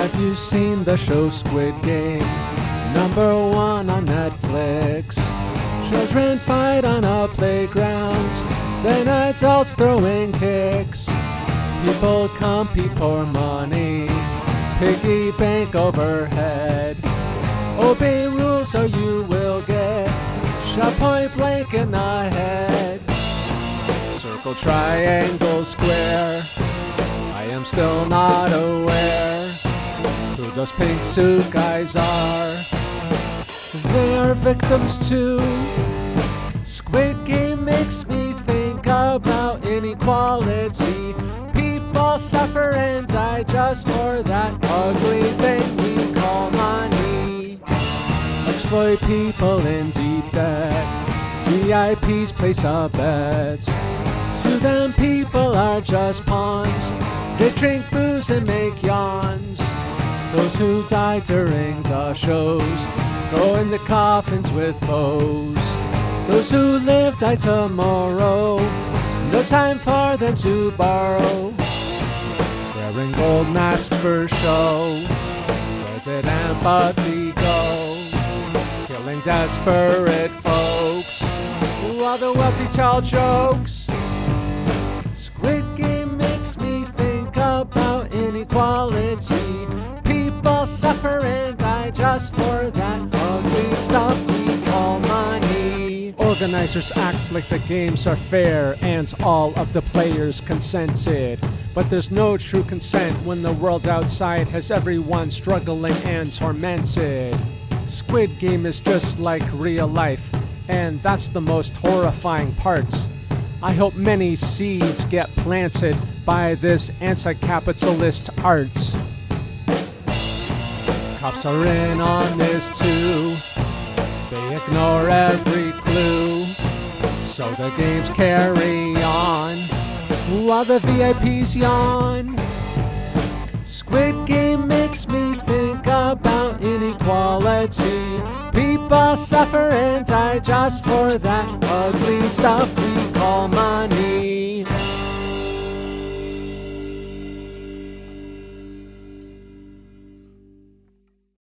Have you seen the show Squid Game? Number one on Netflix. Children fight on a playground, then adults throwing kicks. People compete for money, piggy bank overhead. Obey rules or you will get shot point blank in the head. Circle, triangle, square. I am still not aware who those pink suit guys are. They are victims too. Squid Game makes me think about inequality. People suffer and die just for that ugly thing we call money. Exploit people in deep debt. VIPs place a bet. To them, people are just pawns. They drink booze and make yawns. Those who die during the shows go in the coffins with bows. Those who live die tomorrow. No time for them to borrow. Wearing gold masks for show. Where did empathy go? Killing desperate folks. While the wealthy tell jokes. Squid Game makes me think about inequality. And die just for that ugly stuff we call money. Organizers act like the games are fair and all of the players consented. But there's no true consent when the world outside has everyone struggling and tormented. Squid Game is just like real life, and that's the most horrifying part. I hope many seeds get planted by this anti capitalist art. Cops are in on this too. They ignore every clue. So the games carry on while the VIPs yawn. Squid Game makes me think about inequality. People suffer and die just for that ugly stuff.